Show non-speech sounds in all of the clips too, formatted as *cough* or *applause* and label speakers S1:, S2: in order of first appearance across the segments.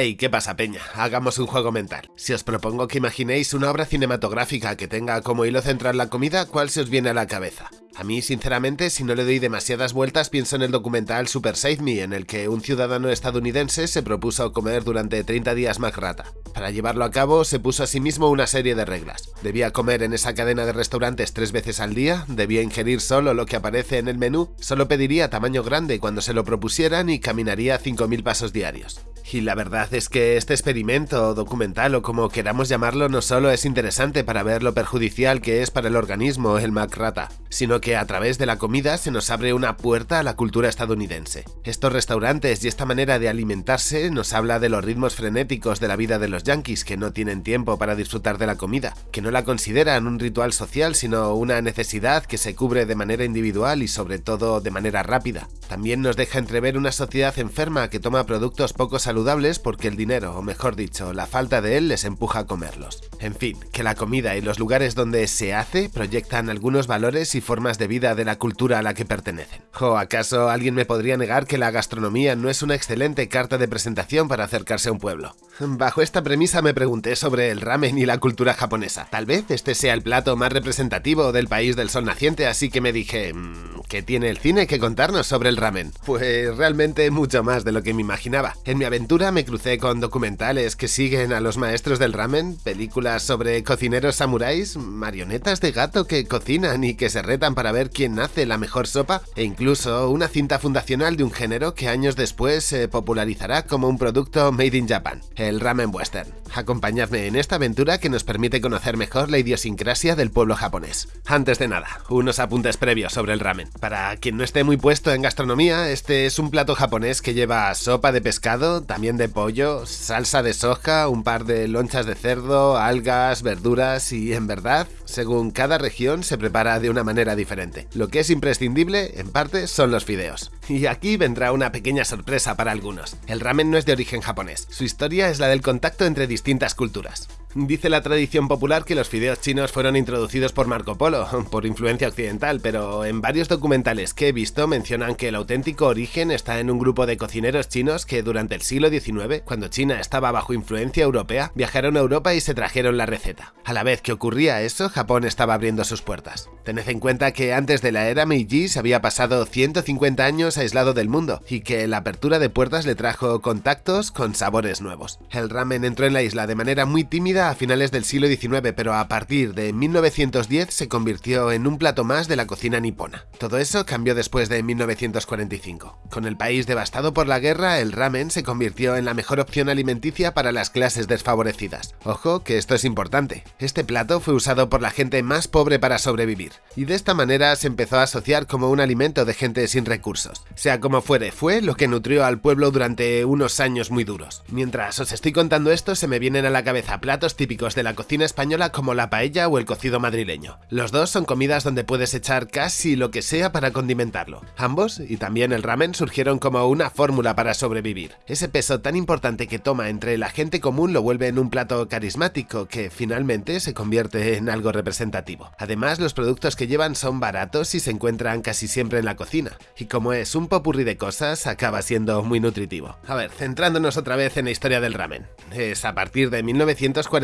S1: Hey, ¿qué pasa, peña? Hagamos un juego mental. Si os propongo que imaginéis una obra cinematográfica que tenga como hilo central la comida, ¿cuál se os viene a la cabeza? A mí, sinceramente, si no le doy demasiadas vueltas, pienso en el documental Super Save Me, en el que un ciudadano estadounidense se propuso comer durante 30 días McRata. Para llevarlo a cabo, se puso a sí mismo una serie de reglas. Debía comer en esa cadena de restaurantes tres veces al día, debía ingerir solo lo que aparece en el menú, solo pediría tamaño grande cuando se lo propusieran y caminaría 5.000 pasos diarios. Y la verdad es que este experimento, documental o como queramos llamarlo, no solo es interesante para ver lo perjudicial que es para el organismo el McRata, sino que a través de la comida se nos abre una puerta a la cultura estadounidense. Estos restaurantes y esta manera de alimentarse nos habla de los ritmos frenéticos de la vida de los yankees que no tienen tiempo para disfrutar de la comida, que no la consideran un ritual social sino una necesidad que se cubre de manera individual y sobre todo de manera rápida. También nos deja entrever una sociedad enferma que toma productos poco saludables porque el dinero, o mejor dicho, la falta de él les empuja a comerlos. En fin, que la comida y los lugares donde se hace proyectan algunos valores y formas de vida de la cultura a la que pertenecen. ¿O acaso alguien me podría negar que la gastronomía no es una excelente carta de presentación para acercarse a un pueblo? Bajo esta premisa me pregunté sobre el ramen y la cultura japonesa. Tal vez este sea el plato más representativo del país del sol naciente, así que me dije... Mm, ¿Qué tiene el cine que contarnos sobre el ramen? Pues realmente mucho más de lo que me imaginaba. En mi aventura me crucé con documentales que siguen a los maestros del ramen, películas sobre cocineros samuráis, marionetas de gato que cocinan y que se retan para ver quién hace la mejor sopa, e incluso una cinta fundacional de un género que años después se popularizará como un producto made in Japan, el ramen western. Acompañadme en esta aventura que nos permite conocer mejor la idiosincrasia del pueblo japonés. Antes de nada, unos apuntes previos sobre el ramen. Para quien no esté muy puesto en gastronomía, este es un plato japonés que lleva sopa de pescado, también de pollo, salsa de soja, un par de lonchas de cerdo, algas, verduras y en verdad, según cada región se prepara de una manera diferente. Lo que es imprescindible, en parte, son los fideos. Y aquí vendrá una pequeña sorpresa para algunos. El ramen no es de origen japonés, su historia es la del contacto entre distintas culturas. Dice la tradición popular que los fideos chinos fueron introducidos por Marco Polo, *laughs* por influencia occidental, pero en varios documentales que he visto mencionan que el auténtico origen está en un grupo de cocineros chinos que durante el siglo XIX, cuando China estaba bajo influencia europea, viajaron a Europa y se trajeron la receta. A la vez que ocurría eso, Japón estaba abriendo sus puertas. Tened en cuenta que antes de la era Meiji se había pasado 150 años aislado del mundo, y que la apertura de puertas le trajo contactos con sabores nuevos. El ramen entró en la isla de manera muy tímida a finales del siglo XIX, pero a partir de 1910 se convirtió en un plato más de la cocina nipona. Todo eso cambió después de 1945. Con el país devastado por la guerra, el ramen se convirtió en la mejor opción alimenticia para las clases desfavorecidas. Ojo que esto es importante. Este plato fue usado por la gente más pobre para sobrevivir, y de esta manera se empezó a asociar como un alimento de gente sin recursos. Sea como fuere, fue lo que nutrió al pueblo durante unos años muy duros. Mientras os estoy contando esto, se me vienen a la cabeza platos típicos de la cocina española como la paella o el cocido madrileño. Los dos son comidas donde puedes echar casi lo que sea para condimentarlo. Ambos, y también el ramen, surgieron como una fórmula para sobrevivir. Ese peso tan importante que toma entre la gente común lo vuelve en un plato carismático que finalmente se convierte en algo representativo. Además, los productos que llevan son baratos y se encuentran casi siempre en la cocina. Y como es un popurrí de cosas, acaba siendo muy nutritivo. A ver, centrándonos otra vez en la historia del ramen. Es a partir de 1940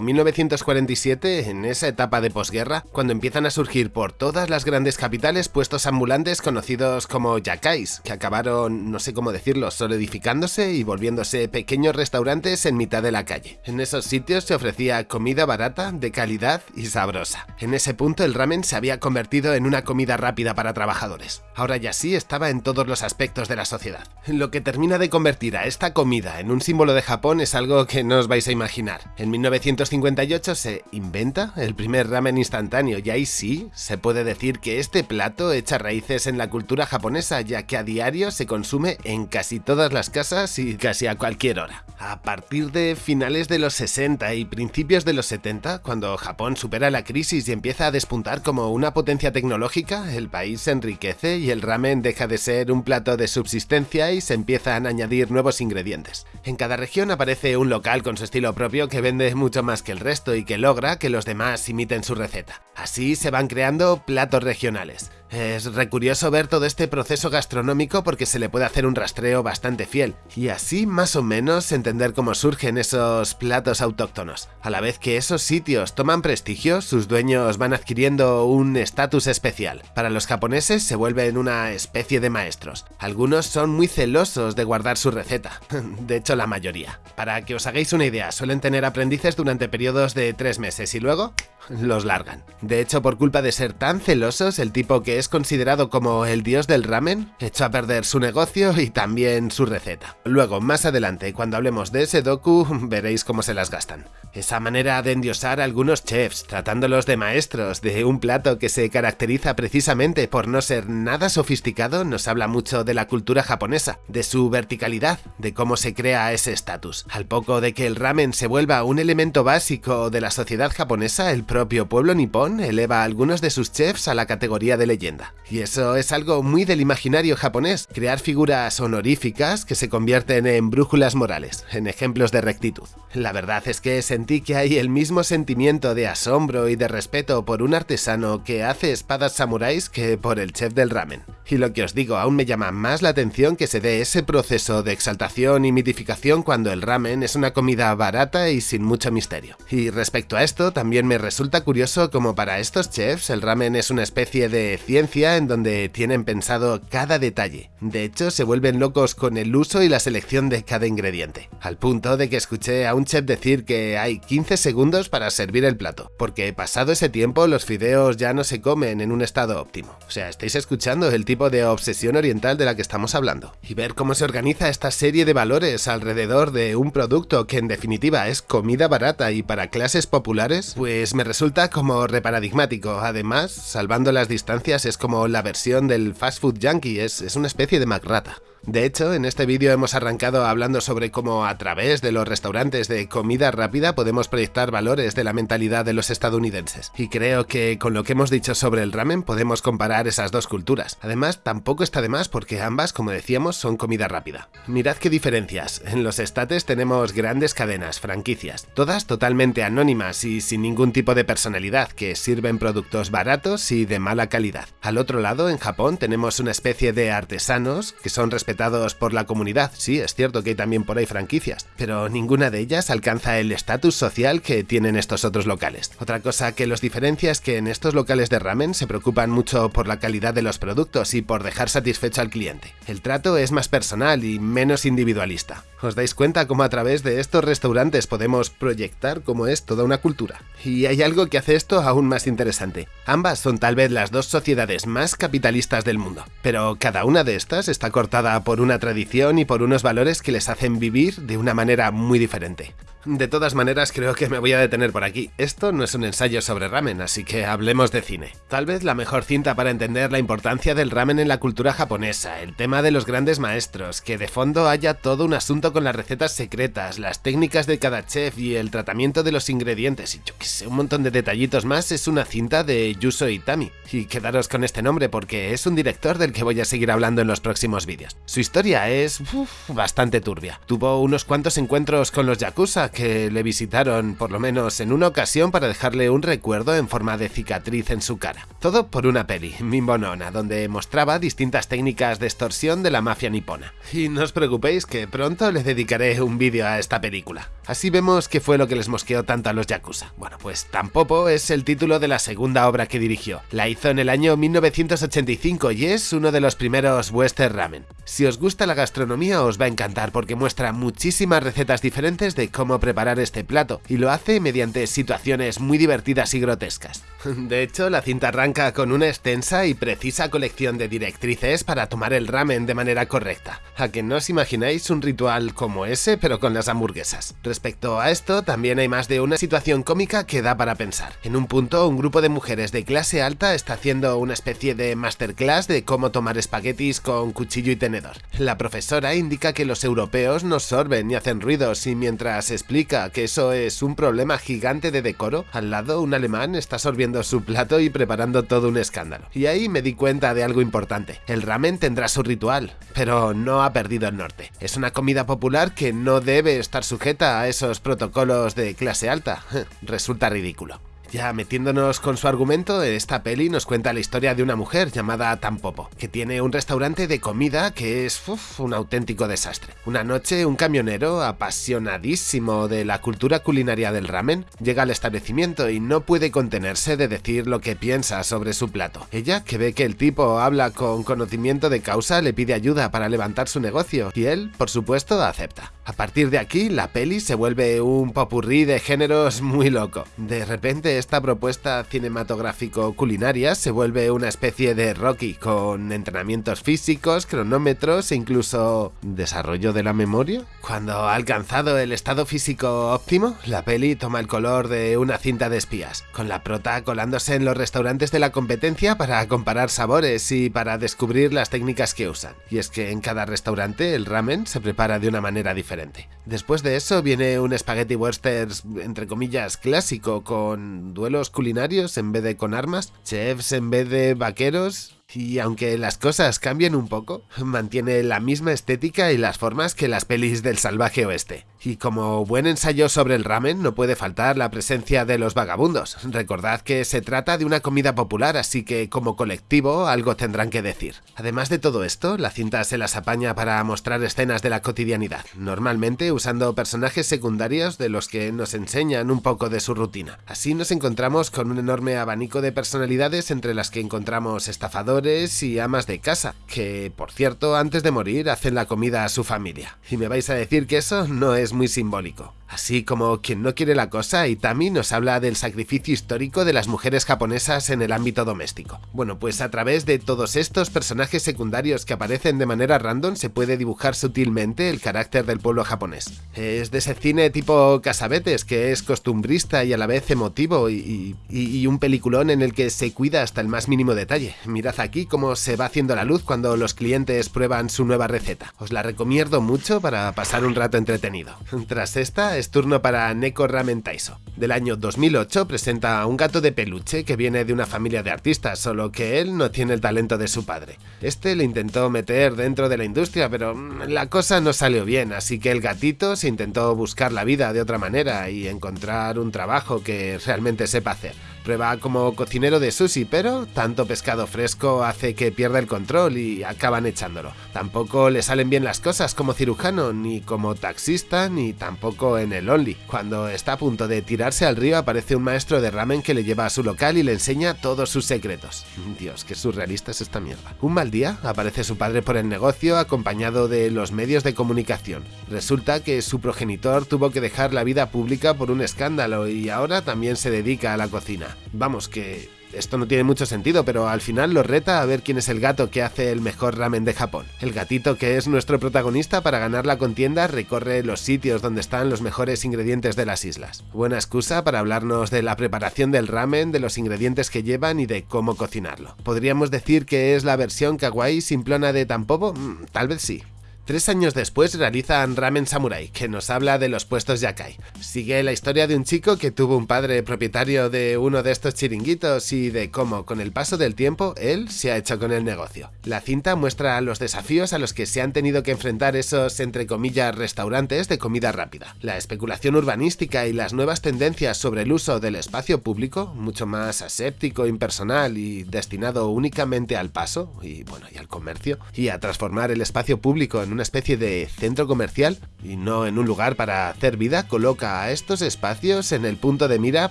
S1: 1947, en esa etapa de posguerra, cuando empiezan a surgir por todas las grandes capitales puestos ambulantes conocidos como yakais, que acabaron, no sé cómo decirlo, solidificándose y volviéndose pequeños restaurantes en mitad de la calle. En esos sitios se ofrecía comida barata, de calidad y sabrosa. En ese punto el ramen se había convertido en una comida rápida para trabajadores. Ahora ya sí estaba en todos los aspectos de la sociedad. Lo que termina de convertir a esta comida en un símbolo de Japón es algo que no os vais a imaginar. En 1958 se inventa el primer ramen instantáneo y ahí sí se puede decir que este plato echa raíces en la cultura japonesa ya que a diario se consume en casi todas las casas y casi a cualquier hora. A partir de finales de los 60 y principios de los 70, cuando Japón supera la crisis y empieza a despuntar como una potencia tecnológica, el país se enriquece y el ramen deja de ser un plato de subsistencia y se empiezan a añadir nuevos ingredientes. En cada región aparece un local con su estilo propio que vende mucho más que el resto y que logra que los demás imiten su receta. Así se van creando platos regionales. Es recurioso ver todo este proceso gastronómico porque se le puede hacer un rastreo bastante fiel, y así más o menos entender cómo surgen esos platos autóctonos. A la vez que esos sitios toman prestigio, sus dueños van adquiriendo un estatus especial. Para los japoneses se vuelven una especie de maestros. Algunos son muy celosos de guardar su receta, *laughs* de hecho la mayoría. Para que os hagáis una idea, suelen tener aprendices durante periodos de tres meses y luego los largan. De hecho, por culpa de ser tan celosos, el tipo que es considerado como el dios del ramen echó a perder su negocio y también su receta. Luego, más adelante, cuando hablemos de ese doku, *laughs* veréis cómo se las gastan. Esa manera de endiosar a algunos chefs, tratándolos de maestros de un plato que se caracteriza precisamente por no ser nada sofisticado, nos habla mucho de la cultura japonesa, de su verticalidad, de cómo se crea ese estatus. Al poco de que el ramen se vuelva un elemento básico de la sociedad japonesa, el propio pueblo nipón eleva a algunos de sus chefs a la categoría de leyenda. Y eso es algo muy del imaginario japonés, crear figuras honoríficas que se convierten en brújulas morales, en ejemplos de rectitud. La verdad es que sentí que hay el mismo sentimiento de asombro y de respeto por un artesano que hace espadas samuráis que por el chef del ramen. Y lo que os digo, aún me llama más la atención que se dé ese proceso de exaltación y mitificación cuando el ramen es una comida barata y sin mucho misterio. Y respecto a esto, también me resulta curioso como para estos chefs el ramen es una especie de ciencia en donde tienen pensado cada detalle. De hecho, se vuelven locos con el uso y la selección de cada ingrediente. Al punto de que escuché a un chef decir que hay 15 segundos para servir el plato, porque pasado ese tiempo los fideos ya no se comen en un estado óptimo. O sea, estáis escuchando el tipo de obsesión oriental de la que estamos hablando. Y ver cómo se organiza esta serie de valores alrededor de un producto que en definitiva es comida barata y para clases populares, pues me resulta como reparadigmático. Además, salvando las distancias, es como la versión del fast food yankee, es, es una especie de McRata. De hecho, en este vídeo hemos arrancado hablando sobre cómo a través de los restaurantes de comida rápida podemos proyectar valores de la mentalidad de los estadounidenses. Y creo que con lo que hemos dicho sobre el ramen podemos comparar esas dos culturas. Además, tampoco está de más porque ambas, como decíamos, son comida rápida. Mirad qué diferencias. En los estates tenemos grandes cadenas, franquicias, todas totalmente anónimas y sin ningún tipo de personalidad, que sirven productos baratos y de mala calidad. Al otro lado, en Japón, tenemos una especie de artesanos que son respetados por la comunidad. Sí, es cierto que hay también por ahí franquicias, pero ninguna de ellas alcanza el estatus social que tienen estos otros locales. Otra cosa que los diferencia es que en estos locales de ramen se preocupan mucho por la calidad de los productos y por dejar satisfecho al cliente. El trato es más personal y menos individualista. ¿Os dais cuenta cómo a través de estos restaurantes podemos proyectar cómo es toda una cultura? Y hay algo que hace esto aún más interesante. Ambas son tal vez las dos sociedades más capitalistas del mundo, pero cada una de estas está cortada por una tradición y por unos valores que les hacen vivir de una manera muy diferente. De todas maneras, creo que me voy a detener por aquí. Esto no es un ensayo sobre ramen, así que hablemos de cine. Tal vez la mejor cinta para entender la importancia del ramen en la cultura japonesa, el tema de los grandes maestros, que de fondo haya todo un asunto con las recetas secretas, las técnicas de cada chef y el tratamiento de los ingredientes y yo que sé, un montón de detallitos más, es una cinta de Yuso Itami. Y quedaros con este nombre porque es un director del que voy a seguir hablando en los próximos vídeos. Su historia es bastante turbia. Tuvo unos cuantos encuentros con los Yakuza que le visitaron por lo menos en una ocasión para dejarle un recuerdo en forma de cicatriz en su cara. Todo por una peli, Mimbonona, donde mostraba distintas técnicas de extorsión de la mafia nipona. Y no os preocupéis que pronto le dedicaré un vídeo a esta película. Así vemos qué fue lo que les mosqueó tanto a los Yakuza. Bueno, pues Tampopo es el título de la segunda obra que dirigió. La hizo en el año 1985 y es uno de los primeros western ramen. Si os gusta la gastronomía os va a encantar porque muestra muchísimas recetas diferentes de cómo preparar este plato y lo hace mediante situaciones muy divertidas y grotescas. *laughs* De hecho, la cinta arranca con una extensa y precisa colección de directrices para tomar el ramen de manera correcta. A que no os imagináis un ritual como ese pero con las hamburguesas. Respecto a esto, también hay más de una situación cómica que da para pensar. En un punto, un grupo de mujeres de clase alta está haciendo una especie de masterclass de cómo tomar espaguetis con cuchillo y tenedor. La profesora indica que los europeos no sorben ni hacen ruidos y mientras explica que eso es un problema gigante de decoro, al lado un alemán está sorbiendo su plato y preparando todo un escándalo. Y ahí me di cuenta de algo importante. El ramen tendrá su ritual, pero no ha perdido el norte. Es una comida popular que no debe estar sujeta a esos protocolos de clase alta. *laughs* Resulta ridículo. Ya metiéndonos con su argumento, esta peli nos cuenta la historia de una mujer llamada Tampopo, que tiene un restaurante de comida que es un auténtico desastre. Una noche, un camionero apasionadísimo de la cultura culinaria del ramen llega al establecimiento y no puede contenerse de decir lo que piensa sobre su plato. Ella, que ve que el tipo habla con conocimiento de causa, le pide ayuda para levantar su negocio y él, por supuesto, acepta. A partir de aquí, la peli se vuelve un popurrí de géneros muy loco. De repente, esta propuesta cinematográfico-culinaria se vuelve una especie de Rocky, con entrenamientos físicos, cronómetros e incluso desarrollo de la memoria. Cuando ha alcanzado el estado físico óptimo, la peli toma el color de una cinta de espías, con la prota colándose en los restaurantes de la competencia para comparar sabores y para descubrir las técnicas que usan. Y es que en cada restaurante el ramen se prepara de una manera diferente Después de eso viene un spaghetti westerns entre comillas clásico con duelos culinarios en vez de con armas, chefs en vez de vaqueros y aunque las cosas cambien un poco, mantiene la misma estética y las formas que las pelis del salvaje oeste. Y como buen ensayo sobre el ramen no puede faltar la presencia de los vagabundos. Recordad que se trata de una comida popular, así que como colectivo algo tendrán que decir. Además de todo esto, la cinta se las apaña para mostrar escenas de la cotidianidad, normalmente usando personajes secundarios de los que nos enseñan un poco de su rutina. Así nos encontramos con un enorme abanico de personalidades entre las que encontramos estafadores y amas de casa, que por cierto antes de morir hacen la comida a su familia. Y me vais a decir que eso no es muy simbólico. Así como quien no quiere la cosa, Itami nos habla del sacrificio histórico de las mujeres japonesas en el ámbito doméstico. Bueno, pues a través de todos estos personajes secundarios que aparecen de manera random se puede dibujar sutilmente el carácter del pueblo japonés. Es de ese cine tipo Casabetes, que es costumbrista y a la vez emotivo y, y un peliculón en el que se cuida hasta el más mínimo detalle. Mirad aquí cómo se va haciendo la luz cuando los clientes prueban su nueva receta. Os la recomiendo mucho para pasar un rato entretenido. Tras esta, es turno para Neko Ramen Taiso. Del año 2008 presenta a un gato de peluche que viene de una familia de artistas, solo que él no tiene el talento de su padre. Este le intentó meter dentro de la industria, pero mm, la cosa no salió bien, así que el gatito se intentó buscar la vida de otra manera y encontrar un trabajo que realmente sepa hacer. Prueba como cocinero de sushi, pero tanto pescado fresco hace que pierda el control y acaban echándolo. Tampoco le salen bien las cosas como cirujano, ni como taxista, ni tampoco en el Only. Cuando está a punto de tirarse al río aparece un maestro de ramen que le lleva a su local y le enseña todos sus secretos. Dios, qué surrealista es esta mierda. Un mal día aparece su padre por el negocio acompañado de los medios de comunicación. Resulta que su progenitor tuvo que dejar la vida pública por un escándalo y ahora también se dedica a la cocina. Vamos, que esto no tiene mucho sentido, pero al final lo reta a ver quién es el gato que hace el mejor ramen de Japón. El gatito, que es nuestro protagonista para ganar la contienda, recorre los sitios donde están los mejores ingredientes de las islas. Buena excusa para hablarnos de la preparación del ramen, de los ingredientes que llevan y de cómo cocinarlo. ¿Podríamos decir que es la versión kawaii simplona de Tampopo? Mm, tal vez sí. Tres años después realizan Ramen Samurai, que nos habla de los puestos yakai. Sigue la historia de un chico que tuvo un padre propietario de uno de estos chiringuitos y de cómo, con el paso del tiempo, él se ha hecho con el negocio. La cinta muestra los desafíos a los que se han tenido que enfrentar esos, entre comillas, restaurantes de comida rápida. La especulación urbanística y las nuevas tendencias sobre el uso del espacio público, mucho más aséptico, impersonal y destinado únicamente al paso, y bueno, y al comercio, y a transformar el espacio público en una especie de centro comercial y no en un lugar para hacer vida, coloca a estos espacios en el punto de mira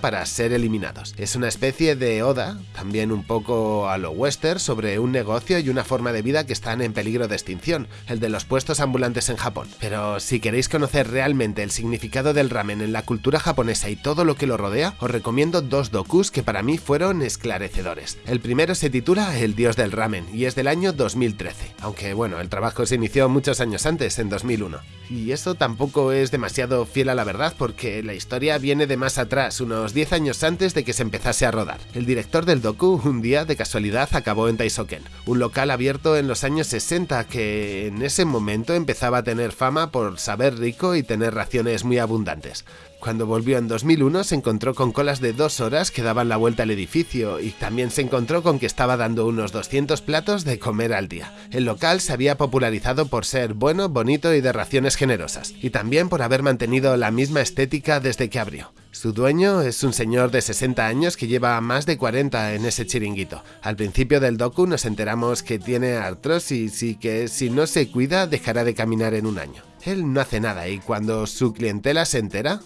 S1: para ser eliminados. Es una especie de oda, también un poco a lo western, sobre un negocio y una forma de vida que están en peligro de extinción, el de los puestos ambulantes en Japón. Pero si queréis conocer realmente el significado del ramen en la cultura japonesa y todo lo que lo rodea, os recomiendo dos dokus que para mí fueron esclarecedores. El primero se titula El dios del ramen y es del año 2013, aunque bueno, el trabajo se inició mucho años antes, en 2001. Y eso tampoco es demasiado fiel a la verdad porque la historia viene de más atrás, unos 10 años antes de que se empezase a rodar. El director del docu un día de casualidad acabó en Taisoken, un local abierto en los años 60 que en ese momento empezaba a tener fama por saber rico y tener raciones muy abundantes. Cuando volvió en 2001 se encontró con colas de dos horas que daban la vuelta al edificio y también se encontró con que estaba dando unos 200 platos de comer al día. El local se había popularizado por ser bueno, bonito y de raciones generosas, y también por haber mantenido la misma estética desde que abrió. Su dueño es un señor de 60 años que lleva más de 40 en ese chiringuito. Al principio del docu nos enteramos que tiene artrosis y que si no se cuida dejará de caminar en un año. Él no hace nada y cuando su clientela se entera,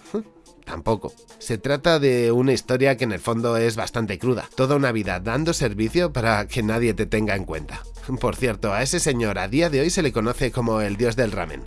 S1: Tampoco. Se trata de una historia que en el fondo es bastante cruda. Toda una vida dando servicio para que nadie te tenga en cuenta. Por cierto, a ese señor a día de hoy se le conoce como el dios del ramen.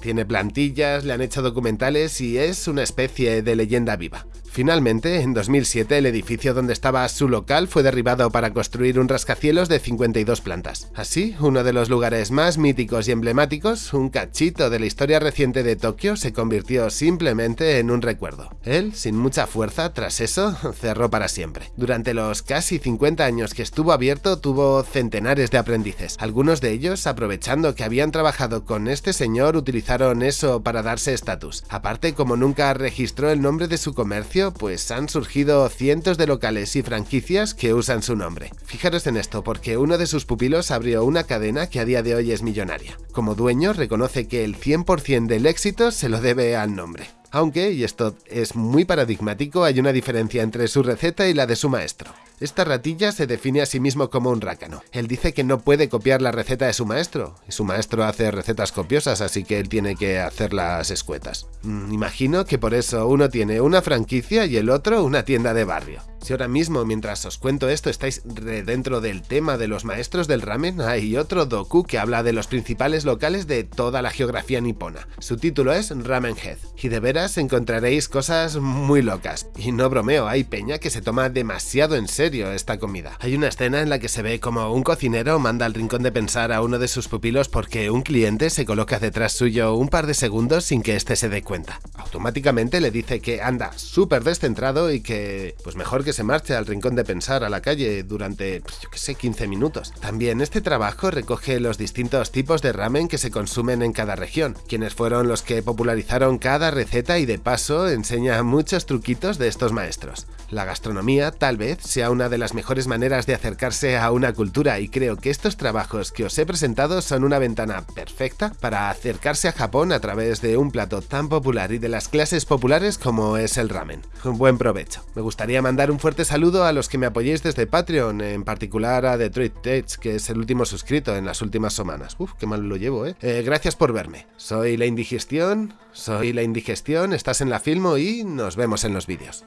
S1: Tiene plantillas, le han hecho documentales y es una especie de leyenda viva. Finalmente, en 2007, el edificio donde estaba su local fue derribado para construir un rascacielos de 52 plantas. Así, uno de los lugares más míticos y emblemáticos, un cachito de la historia reciente de Tokio, se convirtió simplemente en un recuerdo. Él, sin mucha fuerza, tras eso, *laughs* cerró para siempre. Durante los casi 50 años que estuvo abierto, tuvo centenares de aprendices. Algunos de ellos, aprovechando que habían trabajado con este señor, utilizaron eso para darse estatus. Aparte, como nunca registró el nombre de su comercio, pues han surgido cientos de locales y franquicias que usan su nombre. Fijaros en esto, porque uno de sus pupilos abrió una cadena que a día de hoy es millonaria. Como dueño, reconoce que el 100% del éxito se lo debe al nombre. Aunque, y esto es muy paradigmático, hay una diferencia entre su receta y la de su maestro. Esta ratilla se define a sí mismo como un rácano. Él dice que no puede copiar la receta de su maestro, y su maestro hace recetas copiosas, así que él tiene que hacerlas escuetas. Mm, imagino que por eso uno tiene una franquicia y el otro una tienda de barrio. Si ahora mismo, mientras os cuento esto, estáis dentro del tema de los maestros del ramen, hay otro doku que habla de los principales locales de toda la geografía nipona. Su título es Ramen Head, y de veras encontraréis cosas muy locas. Y no bromeo, hay peña que se toma demasiado en serio esta comida. Hay una escena en la que se ve como un cocinero manda al rincón de pensar a uno de sus pupilos porque un cliente se coloca detrás suyo un par de segundos sin que éste se dé cuenta. Automáticamente le dice que anda súper descentrado y que pues mejor que se marche al rincón de pensar a la calle durante, pues, yo que sé, 15 minutos. También este trabajo recoge los distintos tipos de ramen que se consumen en cada región, quienes fueron los que popularizaron cada receta y de paso enseña muchos truquitos de estos maestros. La gastronomía tal vez sea una de las mejores maneras de acercarse a una cultura y creo que estos trabajos que os he presentado son una ventana perfecta para acercarse a Japón a través de un plato tan popular y de las clases populares como es el ramen. Un buen provecho. Me gustaría mandar un fuerte saludo a los que me apoyéis desde Patreon, en particular a Detroit Tech, que es el último suscrito en las últimas semanas. Uf, qué mal lo llevo, ¿eh? eh gracias por verme. Soy La Indigestión, soy La Indigestión, estás en la Filmo y nos vemos en los vídeos.